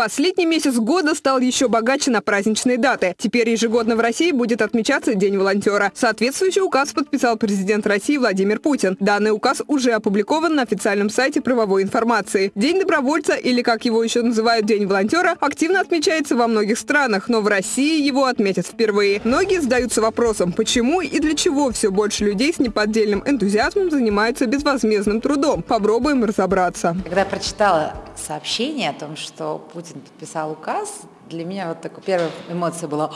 Последний месяц года стал еще богаче на праздничные даты. Теперь ежегодно в России будет отмечаться День волонтера. Соответствующий указ подписал президент России Владимир Путин. Данный указ уже опубликован на официальном сайте правовой информации. День добровольца, или как его еще называют День волонтера, активно отмечается во многих странах, но в России его отметят впервые. Многие задаются вопросом, почему и для чего все больше людей с неподдельным энтузиазмом занимаются безвозмездным трудом. Попробуем разобраться. Когда прочитала сообщение о том, что Путин Путин подписал указ, для меня вот такая первая эмоция была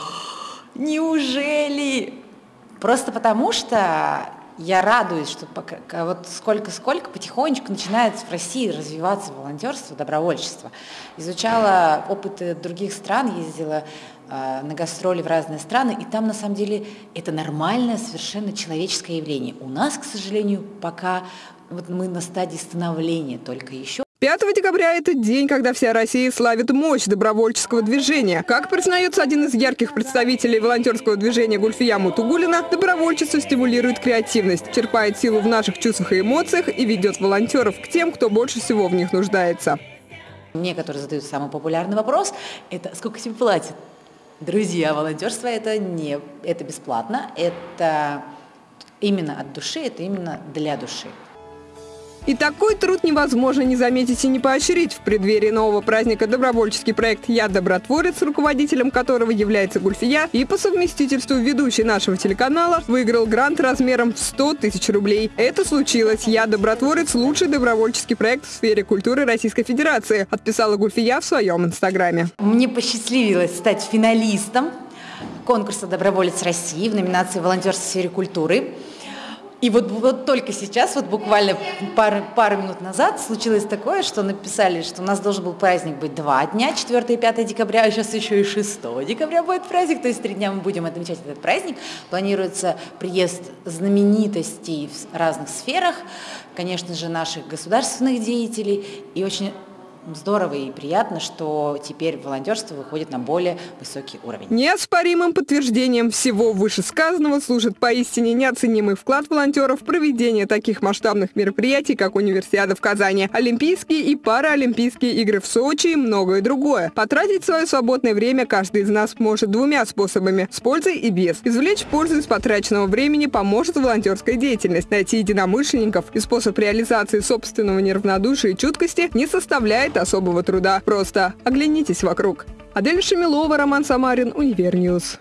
«Неужели?» Просто потому что я радуюсь, что пока, вот сколько-сколько потихонечку начинает в России развиваться волонтерство, добровольчество. Изучала опыты других стран, ездила э, на гастроли в разные страны, и там на самом деле это нормальное, совершенно человеческое явление. У нас, к сожалению, пока вот мы на стадии становления только еще. 5 декабря – это день, когда вся Россия славит мощь добровольческого движения. Как признается один из ярких представителей волонтерского движения Гульфия Мутугулина, добровольчество стимулирует креативность, черпает силу в наших чувствах и эмоциях и ведет волонтеров к тем, кто больше всего в них нуждается. Мне, которые задают самый популярный вопрос, это сколько тебе платят? Друзья, волонтерство это не это бесплатно, это именно от души, это именно для души. И такой труд невозможно не заметить и не поощрить. В преддверии нового праздника добровольческий проект «Я добротворец», руководителем которого является Гульфия, и по совместительству ведущий нашего телеканала, выиграл грант размером в 100 тысяч рублей. Это случилось. «Я добротворец» – лучший добровольческий проект в сфере культуры Российской Федерации, отписала Гульфия в своем инстаграме. Мне посчастливилось стать финалистом конкурса «Доброволец России» в номинации «Волонтерство в сфере культуры». И вот, вот только сейчас, вот буквально пару, пару минут назад случилось такое, что написали, что у нас должен был праздник быть два дня, 4 и 5 декабря, а сейчас еще и 6 декабря будет праздник, то есть три дня мы будем отмечать этот праздник. Планируется приезд знаменитостей в разных сферах, конечно же, наших государственных деятелей и очень здорово и приятно, что теперь волонтерство выходит на более высокий уровень. Неоспоримым подтверждением всего вышесказанного служит поистине неоценимый вклад волонтеров в проведение таких масштабных мероприятий, как Универсиада в Казани, Олимпийские и Паралимпийские игры в Сочи и многое другое. Потратить свое свободное время каждый из нас может двумя способами – с пользой и без. Извлечь пользу из потраченного времени поможет волонтерская деятельность. Найти единомышленников и способ реализации собственного неравнодушия и чуткости не составляет стоит особого труда. Просто оглянитесь вокруг. Адель Шамилова, Роман Самарин, Универньюз.